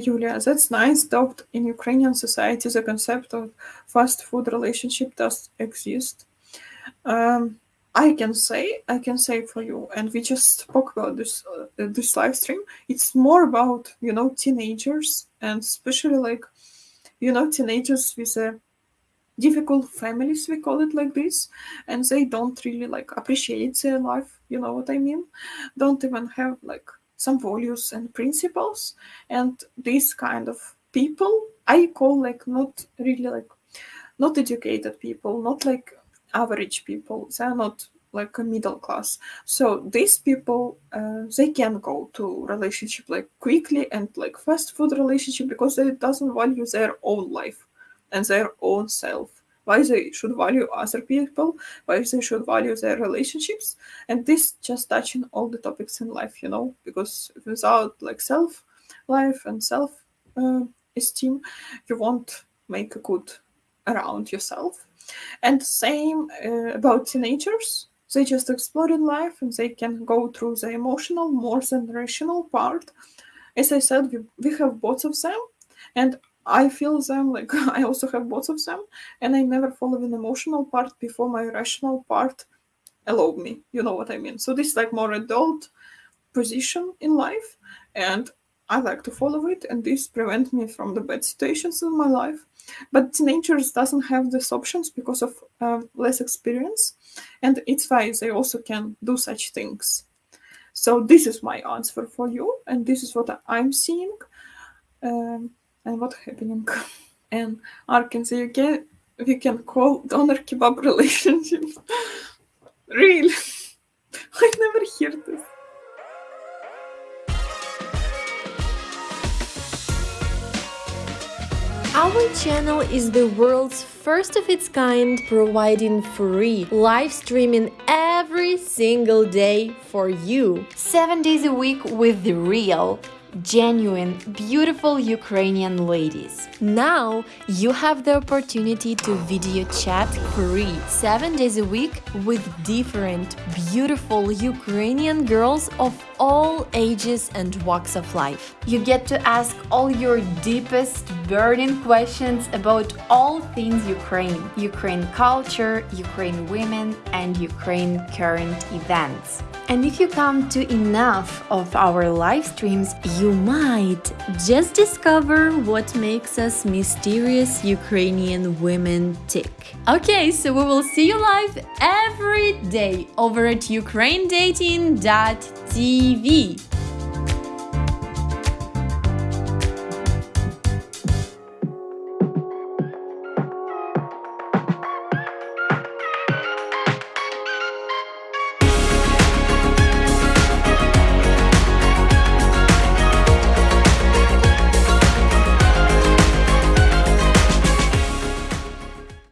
Julia, that's nice, though in Ukrainian society the concept of fast food relationship does exist. Um, I can say, I can say for you, and we just spoke about this uh, this live stream. It's more about you know teenagers and especially like you know teenagers with a difficult families we call it like this and they don't really like appreciate their life you know what i mean don't even have like some values and principles and these kind of people i call like not really like not educated people not like average people they're not like a middle class. So these people uh, they can go to relationship like quickly and like fast food relationship because they doesn't value their own life and their own self why they should value other people why they should value their relationships and this just touching all the topics in life you know because without like self life and self uh, esteem you won't make a good around yourself. And same uh, about teenagers. They just explore in life and they can go through the emotional more than rational part. As i said we, we have both of them. And I feel them like I also have both of them, and I never follow an emotional part before my rational part allow me. You know what I mean? So this is like more adult position in life, and I like to follow it, and this prevent me from the bad situations in my life. But teenagers doesn't have these options because of uh, less experience, and it's why they also can do such things. So this is my answer for you, and this is what I'm seeing. Um, and what happening. And Arkansas, you can we can call doner kebab relationship. really? I never heard this. Our channel is the world's first of its kind, providing free live streaming every single day for you. Seven days a week with the real, genuine, beautiful Ukrainian ladies. Now you have the opportunity to video chat free 7 days a week with different, beautiful Ukrainian girls of all ages and walks of life. You get to ask all your deepest burning questions about all things Ukraine, Ukraine culture, Ukraine women and Ukraine current events. And if you come to enough of our live streams, you might just discover what makes us mysterious Ukrainian women tick. Okay, so we will see you live every day over at ukrainedating.tv.